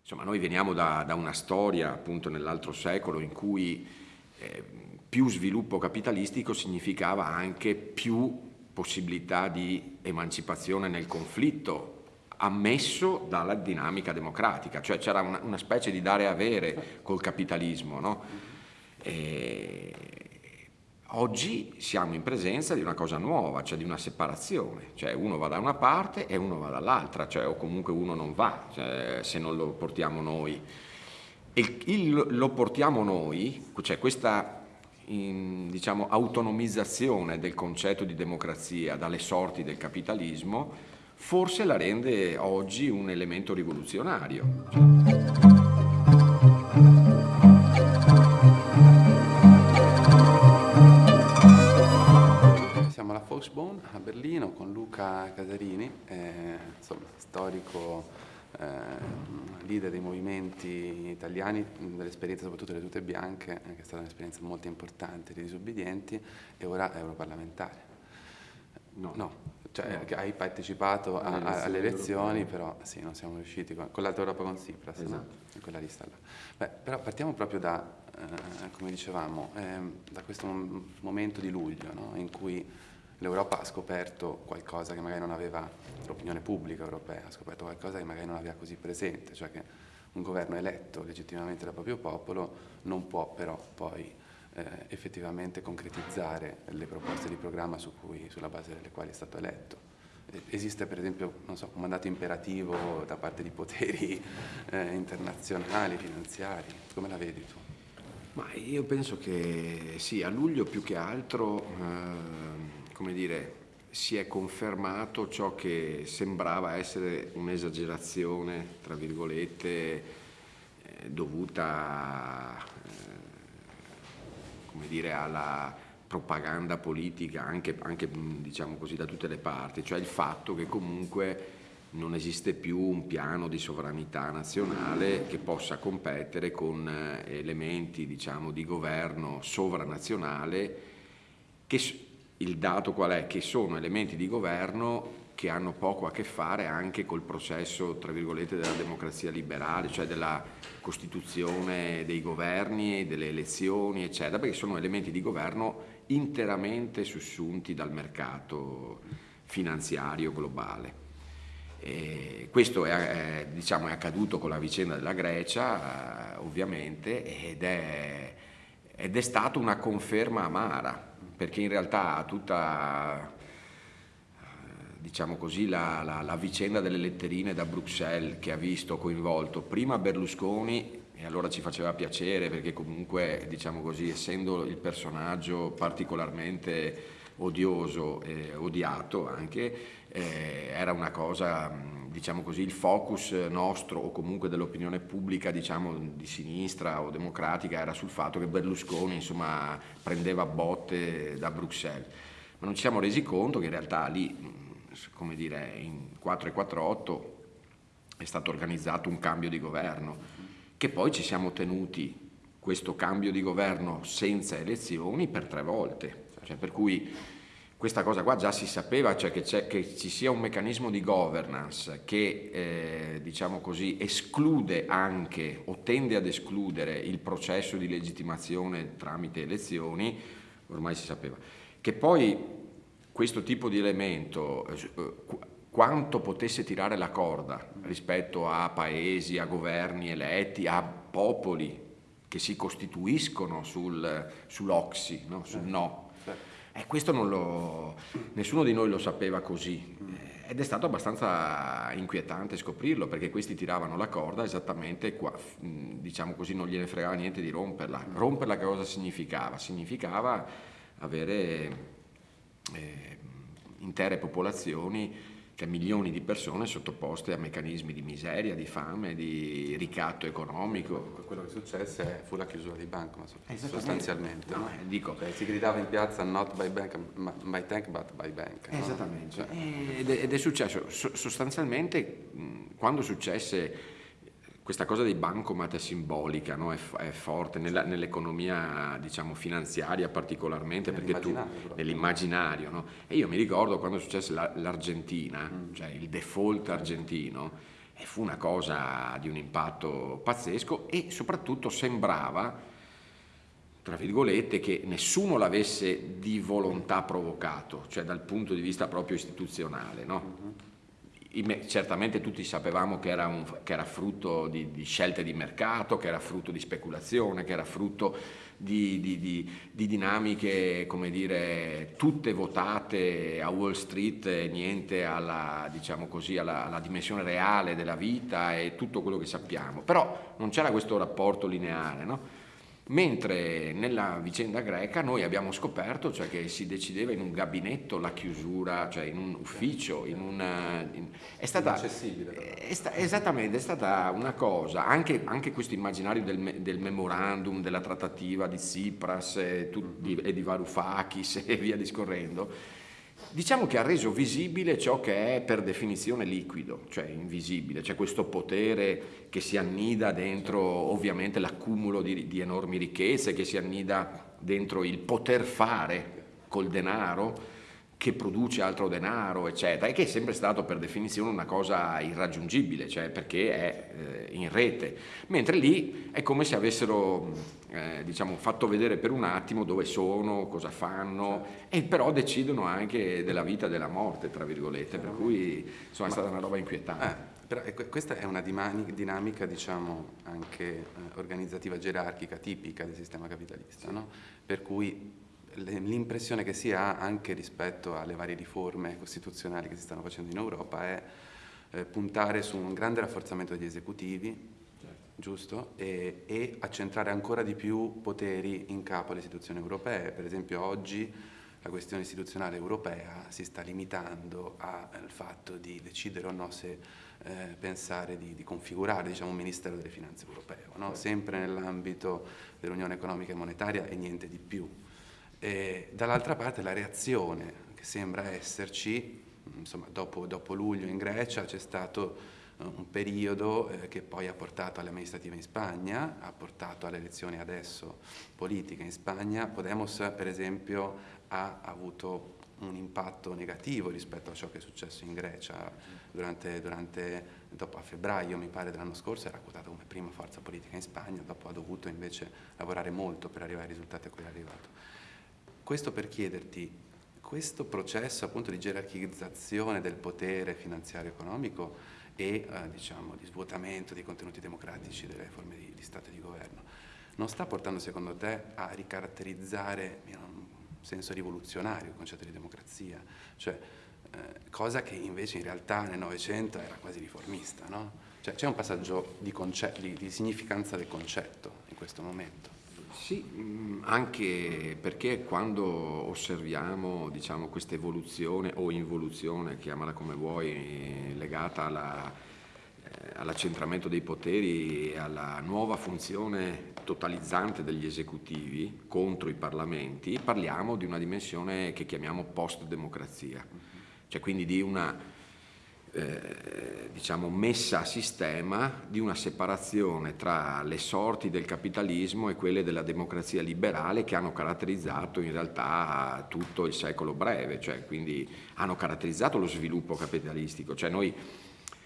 Insomma, noi veniamo da, da una storia, appunto, nell'altro secolo in cui eh, più sviluppo capitalistico significava anche più possibilità di emancipazione nel conflitto ammesso dalla dinamica democratica, cioè c'era una, una, specie di dare avere col capitalismo. No? E oggi siamo in presenza di una cosa nuova, cioè di una separazione, cioè uno va da una parte e uno va dall'altra, cioè, o comunque uno non va cioè, se non lo portiamo noi. E il, lo portiamo noi, cioè questa in, diciamo, autonomizzazione del concetto di democrazia dalle sorti del capitalismo forse la rende oggi un elemento rivoluzionario. Volksbund a Berlino con Luca Casarini, eh, insomma, storico eh, leader dei movimenti italiani, dell'esperienza soprattutto delle tute bianche, eh, che è stata un'esperienza molto importante dei disobbedienti, e ora è europarlamentare. No, no cioè, no. hai partecipato a, a, alle elezioni, però sì, non siamo riusciti con, con l'Alta Europa con Tsipras, esatto. no? in quella lista là. Beh, però partiamo proprio da, eh, come dicevamo, eh, da questo momento di luglio, no? in cui l'Europa ha scoperto qualcosa che magari non aveva, l'opinione pubblica europea ha scoperto qualcosa che magari non aveva così presente, cioè che un governo eletto legittimamente dal proprio popolo non può però poi eh, effettivamente concretizzare le proposte di programma su cui, sulla base delle quali è stato eletto. Esiste per esempio so, un mandato imperativo da parte di poteri eh, internazionali, finanziari, come la vedi tu? Ma io penso che sì, a luglio più che altro, eh, come dire, si è confermato ciò che sembrava essere un'esagerazione, tra virgolette, eh, dovuta come dire, alla propaganda politica anche, anche diciamo così, da tutte le parti, cioè il fatto che comunque non esiste più un piano di sovranità nazionale che possa competere con eh, elementi diciamo, di governo sovranazionale che il dato qual è? Che sono elementi di governo che hanno poco a che fare anche col processo, tra virgolette, della democrazia liberale, cioè della costituzione dei governi, delle elezioni, eccetera, perché sono elementi di governo interamente sussunti dal mercato finanziario globale. E questo è, diciamo, è, accaduto con la vicenda della Grecia, ovviamente, ed è, ed è stata una conferma amara, perché in realtà tutta diciamo così, la, la, la, vicenda delle letterine da Bruxelles che ha visto coinvolto prima Berlusconi e allora ci faceva piacere perché comunque, diciamo così, essendo il personaggio particolarmente odioso e odiato anche, eh, era una cosa, diciamo così, il focus nostro o comunque dell'opinione pubblica, diciamo, di sinistra o democratica era sul fatto che Berlusconi, insomma, prendeva botte da Bruxelles. Ma non ci siamo resi conto che in realtà lì come dire, in 448 è stato organizzato un cambio di governo, che poi ci siamo tenuti questo cambio di governo senza elezioni per tre volte, cioè per cui questa cosa qua già si sapeva, cioè che, che ci sia un meccanismo di governance che eh, diciamo così, esclude anche o tende ad escludere il processo di legittimazione tramite elezioni, ormai si sapeva. Che poi questo tipo di elemento, eh, quanto potesse tirare la corda rispetto a paesi, a governi eletti, a popoli che si costituiscono sul, sull'oxi, no? sul no. E questo lo, nessuno di noi lo sapeva così ed è stato abbastanza inquietante scoprirlo perché questi tiravano la corda esattamente qua, diciamo così, non gliene fregava niente di romperla. Romperla che cosa significava? Significava avere eh, intere popolazioni, cioè milioni di persone sottoposte a meccanismi di miseria, di fame, di ricatto economico. Quello che successe fu la chiusura di banco, sostanzialmente. No, eh, dico, cioè, si gridava in piazza not by bank, by tank but by bank. Esattamente, no? cioè. ed, è, ed, è, successo sostanzialmente quando successe questa cosa dei bancomat è simbolica, no? è, è, forte nell'economia diciamo, finanziaria particolarmente, perché tu nell'immaginario. No? E io mi ricordo quando successe l'Argentina, mm. cioè il default argentino, E fu una cosa di un impatto pazzesco e soprattutto sembrava tra virgolette, che nessuno l'avesse di volontà provocato, cioè dal punto di vista proprio istituzionale. No? Certamente tutti sapevamo che era, un, che era frutto di, di, scelte di mercato, che era frutto di speculazione, che era frutto di, di, di dinamiche, come dire, tutte votate a Wall Street niente alla, diciamo così, alla, alla dimensione reale della vita e tutto quello che sappiamo. Però non c'era questo rapporto lineare, no? Mentre nella vicenda greca noi abbiamo scoperto cioè, che si decideva in un gabinetto la chiusura, cioè in un ufficio, in un, in, è stata, è sta, esattamente, è stata una cosa, anche, anche questo immaginario del, del, memorandum, della trattativa di Tsipras e, di, e di Varoufakis e via discorrendo, Diciamo che ha reso visibile ciò che è per definizione liquido, cioè invisibile, c'è questo potere che si annida dentro ovviamente l'accumulo di, di enormi ricchezze, che si annida dentro il poter fare col denaro, che produce altro denaro, eccetera, e che è sempre stato per definizione una cosa irraggiungibile, cioè perché è eh, in rete, mentre lì è come se avessero eh, diciamo, fatto vedere per un attimo dove sono, cosa fanno, e però decidono anche della vita e della morte, tra virgolette, per cui insomma, è stata una roba inquietante. Eh, però ecco, questa è una dinamica, diciamo, anche eh, organizzativa gerarchica tipica del sistema capitalista, no? per cui l'impressione che si ha anche rispetto alle varie riforme costituzionali che si stanno facendo in Europa è eh, puntare su un grande rafforzamento degli esecutivi, certo. giusto? E, e, accentrare ancora di più poteri in capo alle istituzioni europee. Per esempio oggi la questione istituzionale europea si sta limitando al fatto di decidere o no se eh, pensare di, di, configurare diciamo, un Ministero delle Finanze europeo, no? Certo. sempre nell'ambito dell'Unione Economica e Monetaria e niente di più. Dall'altra parte la reazione che sembra esserci, insomma, dopo, dopo luglio in Grecia c'è stato uh, un periodo eh, che poi ha portato alle amministrative in Spagna, ha portato alle elezioni adesso politiche in Spagna. Podemos per esempio ha avuto un impatto negativo rispetto a ciò che è successo in Grecia durante, durante dopo a febbraio mi pare dell'anno scorso era quotata come prima forza politica in Spagna, dopo ha dovuto invece lavorare molto per arrivare ai risultati a cui è arrivato. Questo per chiederti, questo processo appunto di gerarchizzazione del potere finanziario economico e eh, diciamo, di svuotamento dei contenuti democratici delle forme di, di Stato e di governo, non sta portando secondo te a ricaratterizzare in un senso rivoluzionario il concetto di democrazia? Cioè, eh, cosa che invece in realtà nel Novecento era quasi riformista, no? Cioè c'è un passaggio di, di, di significanza del concetto in questo momento. Sì, mm, anche perché quando osserviamo diciamo, questa evoluzione o involuzione, chiamala come vuoi, legata alla, eh, all'accentramento dei poteri e alla nuova funzione totalizzante degli esecutivi contro i parlamenti, parliamo di una dimensione che chiamiamo post-democrazia, cioè quindi di una eh, diciamo, messa a sistema di una separazione tra le sorti del capitalismo e quelle della democrazia liberale che hanno caratterizzato in realtà tutto il secolo breve, cioè quindi hanno caratterizzato lo sviluppo capitalistico. Cioè noi,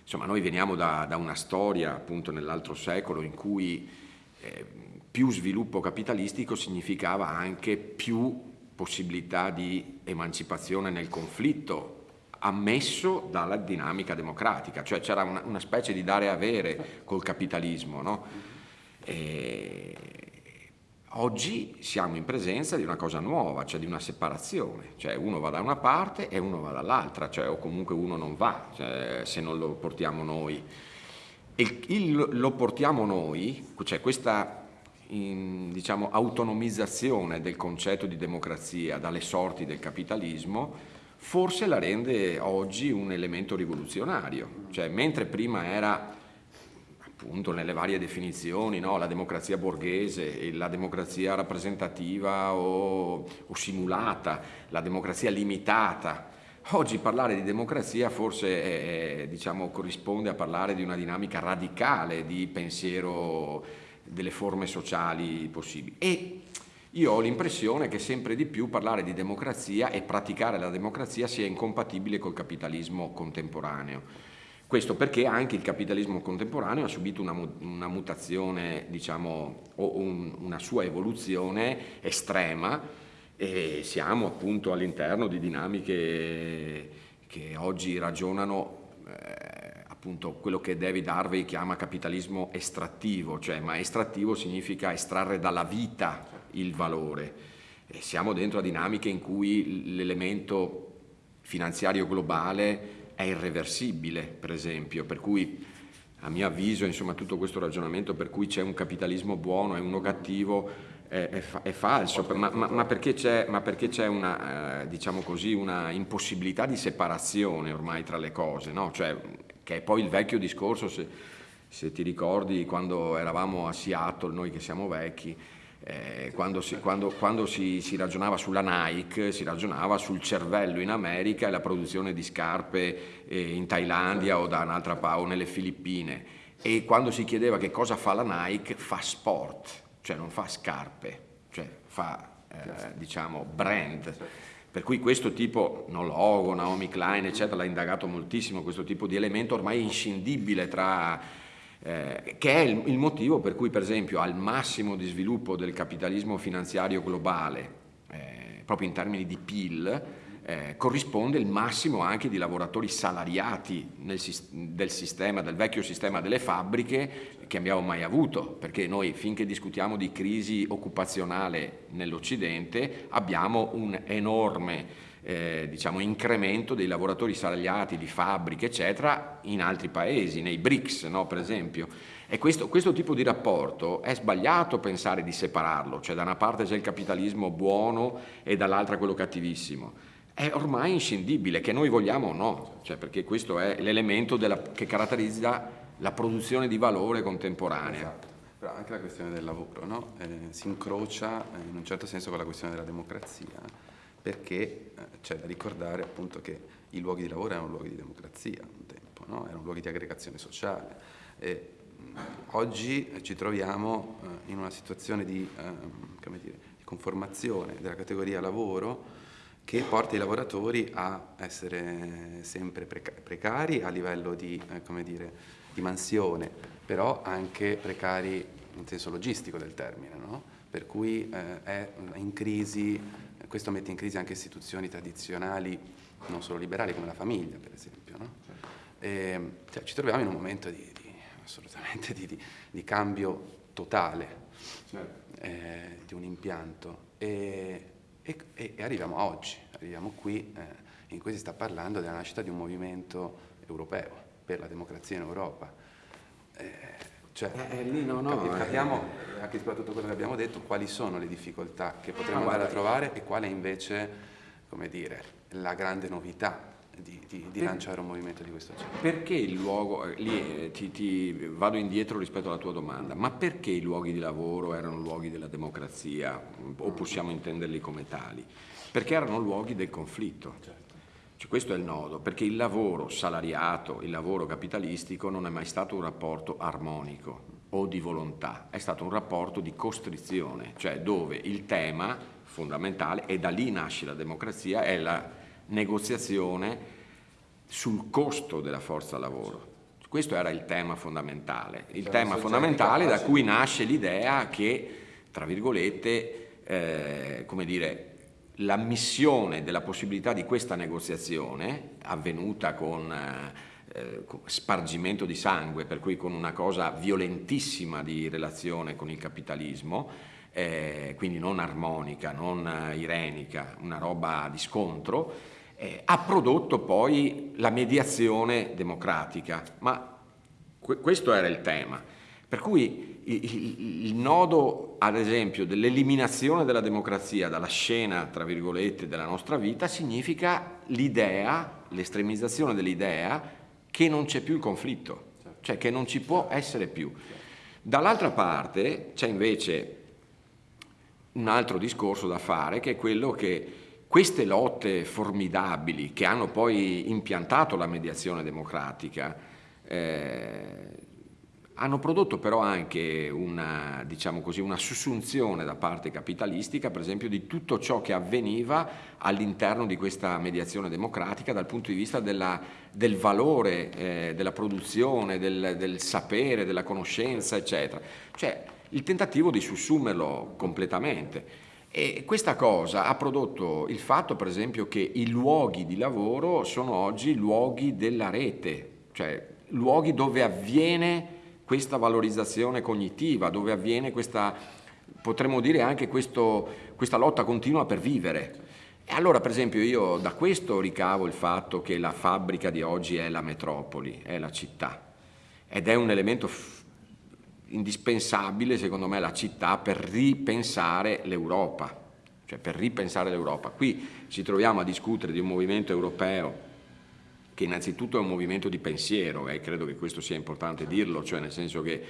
insomma, noi veniamo da, da, una storia appunto nell'altro secolo in cui eh, più sviluppo capitalistico significava anche più possibilità di emancipazione nel conflitto ammesso dalla dinamica democratica, cioè c'era una, una, specie di dare e avere col capitalismo. No? oggi siamo in presenza di una cosa nuova, cioè di una separazione, cioè uno va da una parte e uno va dall'altra, cioè, o comunque uno non va cioè, se non lo portiamo noi. Il, il, lo portiamo noi, cioè questa in, diciamo, autonomizzazione del concetto di democrazia dalle sorti del capitalismo, forse la rende oggi un elemento rivoluzionario, cioè mentre prima era appunto nelle varie definizioni, no? la democrazia borghese, la democrazia rappresentativa o, o, simulata, la democrazia limitata. Oggi parlare di democrazia forse è, diciamo, corrisponde a parlare di una dinamica radicale di pensiero delle forme sociali possibili. E io ho l'impressione che sempre di più parlare di democrazia e praticare la democrazia sia incompatibile col capitalismo contemporaneo. Questo perché anche il capitalismo contemporaneo ha subito una, una mutazione, diciamo, o un, una sua evoluzione estrema e siamo appunto all'interno di dinamiche che oggi ragionano eh, appunto quello che David Harvey chiama capitalismo estrattivo, cioè ma estrattivo significa estrarre dalla vita il valore. E siamo dentro a dinamiche in cui l'elemento finanziario globale è irreversibile, per esempio, per cui a mio avviso, insomma, tutto questo ragionamento per cui c'è un capitalismo buono e uno cattivo è, è, fa è falso, ma, ma, ma, perché c'è una, eh, diciamo così, una impossibilità di separazione ormai tra le cose, no? cioè, che è poi il vecchio discorso, se, se ti ricordi quando eravamo a Seattle, noi che siamo vecchi, eh, quando, si, quando, quando si, si, ragionava sulla Nike, si ragionava sul cervello in America e la produzione di scarpe eh, in Thailandia o da un'altra parte o nelle Filippine. E quando si chiedeva che cosa fa la Nike, fa sport, cioè non fa scarpe, cioè fa eh, diciamo brand. Per cui questo tipo, no logo, Naomi Klein, eccetera, l'ha indagato moltissimo, questo tipo di elemento ormai inscindibile tra eh, che è il, il, motivo per cui per esempio al massimo di sviluppo del capitalismo finanziario globale, eh, proprio in termini di PIL, eh, corrisponde il massimo anche di lavoratori salariati nel, del sistema, del vecchio sistema delle fabbriche che abbiamo mai avuto, perché noi finché discutiamo di crisi occupazionale nell'Occidente abbiamo un enorme eh, diciamo, incremento dei lavoratori salariati di fabbriche, eccetera, in altri paesi, nei BRICS, no, per esempio. E questo, questo, tipo di rapporto è sbagliato pensare di separarlo, cioè da una parte c'è il capitalismo buono e dall'altra quello cattivissimo. È ormai inscindibile, che noi vogliamo o no, cioè perché questo è l'elemento che caratterizza la produzione di valore contemporanea. Esatto. Però anche la questione del lavoro no? eh, si incrocia eh, in un certo senso con la questione della democrazia perché eh, c'è da ricordare appunto che i luoghi di lavoro erano luoghi di democrazia un tempo, no? erano luoghi di aggregazione sociale. E, oggi ci troviamo eh, in una situazione di, eh, dire, di, conformazione della categoria lavoro che porta i lavoratori a essere sempre precari a livello di, eh, dire, di mansione, però anche precari in senso logistico del termine, no? per cui eh, è in crisi questo mette in crisi anche istituzioni tradizionali, non solo liberali, come la famiglia, per esempio. No? E, cioè, ci troviamo in un momento di, di assolutamente di, di, di, cambio totale certo. eh, di un impianto e, e, e, arriviamo a oggi, arriviamo qui eh, in cui si sta parlando della nascita di un movimento europeo per la democrazia in Europa. Eh, cioè, eh, eh, lì no, no, capiamo, eh, anche soprattutto quello che abbiamo detto, quali sono le difficoltà che potremmo andare a trovare e quale invece, come dire, la grande novità di, di, di lanciare un movimento di questo genere. Perché il luogo, eh, lì ti, ti, vado indietro rispetto alla tua domanda, ma perché i luoghi di lavoro erano luoghi della democrazia o possiamo intenderli come tali? Perché erano luoghi del conflitto. Certo. Cioè, questo è il nodo, perché il lavoro salariato, il lavoro capitalistico non è mai stato un rapporto armonico o di volontà, è stato un rapporto di costrizione, cioè dove il tema fondamentale, e da lì nasce la democrazia, è la negoziazione sul costo della forza lavoro. Questo era il tema fondamentale, il cioè, tema fondamentale da cui nasce l'idea che, tra virgolette, eh, come dire, l'ammissione della possibilità di questa negoziazione, avvenuta con eh, spargimento di sangue, per cui con una cosa violentissima di relazione con il capitalismo, eh, quindi non armonica, non eh, irenica, una roba di scontro, eh, ha prodotto poi la mediazione democratica. Ma questo era il tema. Per cui il, nodo, ad esempio, dell'eliminazione della democrazia dalla scena, tra virgolette, della nostra vita significa l'idea, l'estremizzazione dell'idea che non c'è più il conflitto, cioè che non ci può essere più. Dall'altra parte c'è invece un altro discorso da fare che è quello che queste lotte formidabili che hanno poi impiantato la mediazione democratica eh, hanno prodotto però anche una, diciamo così, una sussunzione da parte capitalistica, per esempio, di tutto ciò che avveniva all'interno di questa mediazione democratica dal punto di vista della, del valore eh, della produzione, del, del sapere, della conoscenza, eccetera. Cioè il tentativo di sussumerlo completamente. E questa cosa ha prodotto il fatto, per esempio, che i luoghi di lavoro sono oggi luoghi della rete, cioè luoghi dove avviene questa valorizzazione cognitiva, dove avviene questa, potremmo dire anche questo, questa lotta continua per vivere. E allora per esempio io da questo ricavo il fatto che la fabbrica di oggi è la metropoli, è la città ed è un elemento indispensabile secondo me la città per ripensare l'Europa, cioè per ripensare l'Europa. Qui ci troviamo a discutere di un movimento europeo che innanzitutto è un movimento di pensiero e credo che questo sia importante dirlo, cioè nel senso che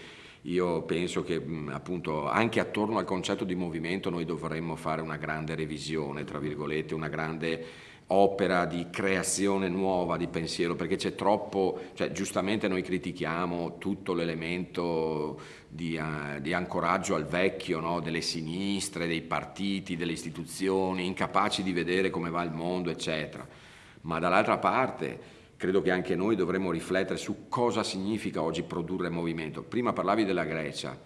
io penso che appunto anche attorno al concetto di movimento noi dovremmo fare una grande revisione, tra virgolette, una grande opera di creazione nuova di pensiero, perché c'è troppo, cioè giustamente noi critichiamo tutto l'elemento di, uh, di, ancoraggio al vecchio, no? delle sinistre, dei partiti, delle istituzioni, incapaci di vedere come va il mondo, eccetera. Ma dall'altra parte credo che anche noi dovremmo riflettere su cosa significa oggi produrre movimento. Prima parlavi della Grecia,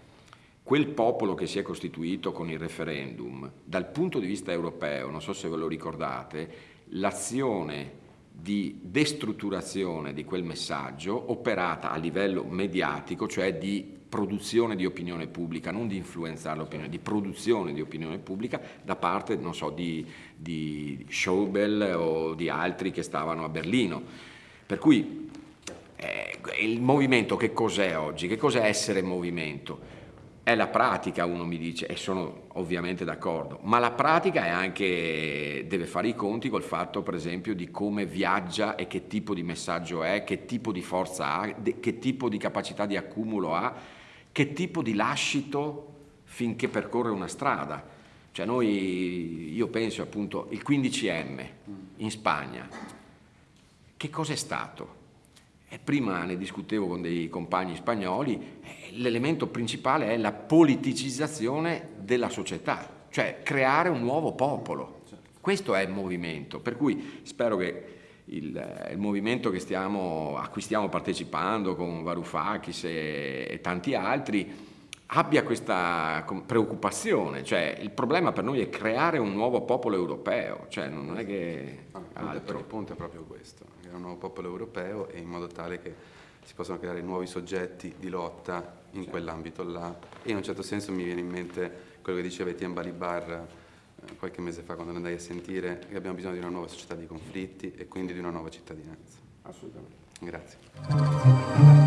quel popolo che si è costituito con il referendum, dal punto di vista europeo, non so se ve lo ricordate, l'azione di destrutturazione di quel messaggio operata a livello mediatico, cioè di produzione di opinione pubblica, non di influenzare l'opinione, di produzione di opinione pubblica da parte, non so, di, di Schäuble o di altri che stavano a Berlino. Per cui eh, il movimento che cos'è oggi? Che cos'è essere movimento? È la pratica, uno mi dice, e sono ovviamente d'accordo, ma la pratica è anche, deve fare i conti col fatto per esempio di come viaggia e che tipo di messaggio è, che tipo di forza ha, che tipo di capacità di accumulo ha, che tipo di lascito finché percorre una strada. Cioè noi, io penso appunto, il 15M in Spagna, che cos'è stato? E prima ne discutevo con dei compagni spagnoli, l'elemento principale è la politicizzazione della società, cioè creare un nuovo popolo. Questo è il movimento, per cui spero che il, il movimento stiamo, a cui stiamo partecipando con Varoufakis e, e tanti altri abbia questa preoccupazione, cioè il problema per noi è creare un nuovo popolo europeo, cioè non è che altro. Il punto è proprio questo, creare un nuovo popolo europeo e in modo tale che si possano creare nuovi soggetti di lotta in certo. quell'ambito là. E in un certo senso mi viene in mente quello che diceva Etienne Balibar eh, qualche mese fa quando andai a sentire che abbiamo bisogno di una nuova società di conflitti e quindi di una nuova cittadinanza. Assolutamente. Grazie.